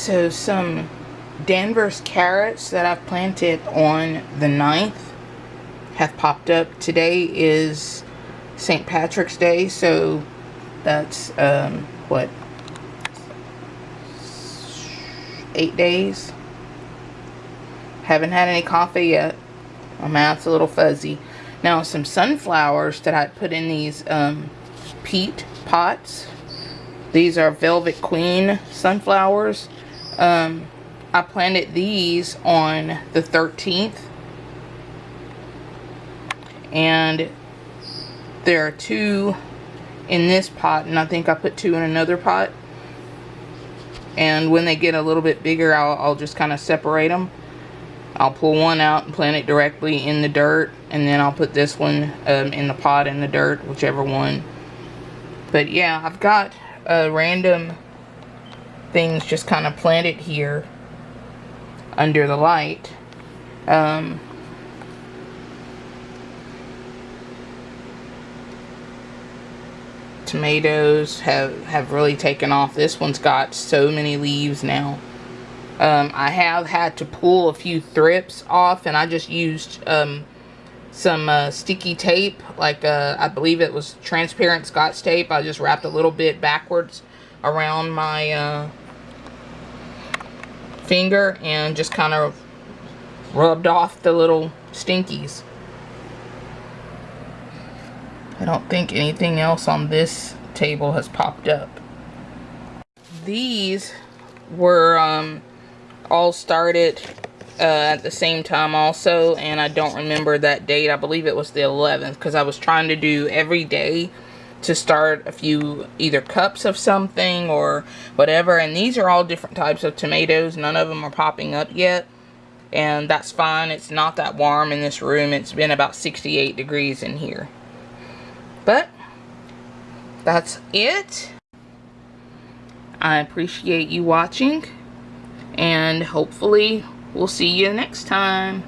So some Danvers carrots that I've planted on the 9th have popped up. Today is St. Patrick's Day, so that's, um, what, eight days. Haven't had any coffee yet. My mouth's a little fuzzy. Now, some sunflowers that I put in these um, peat pots. These are Velvet Queen sunflowers. Um, I planted these on the 13th. And there are two in this pot. And I think I put two in another pot. And when they get a little bit bigger, I'll, I'll just kind of separate them. I'll pull one out and plant it directly in the dirt. And then I'll put this one um, in the pot in the dirt, whichever one. But yeah, I've got a random things just kind of planted here under the light. Um, tomatoes have, have really taken off. This one's got so many leaves now. Um, I have had to pull a few thrips off and I just used um, some uh, sticky tape like uh, I believe it was transparent scotch tape. I just wrapped a little bit backwards around my uh, finger and just kind of rubbed off the little stinkies. I don't think anything else on this table has popped up. These were um, all started uh, at the same time also and I don't remember that date. I believe it was the 11th because I was trying to do every day to start a few either cups of something or whatever and these are all different types of tomatoes. None of them are popping up yet and that's fine. It's not that warm in this room. It's been about 68 degrees in here. But that's it. I appreciate you watching and hopefully we'll see you next time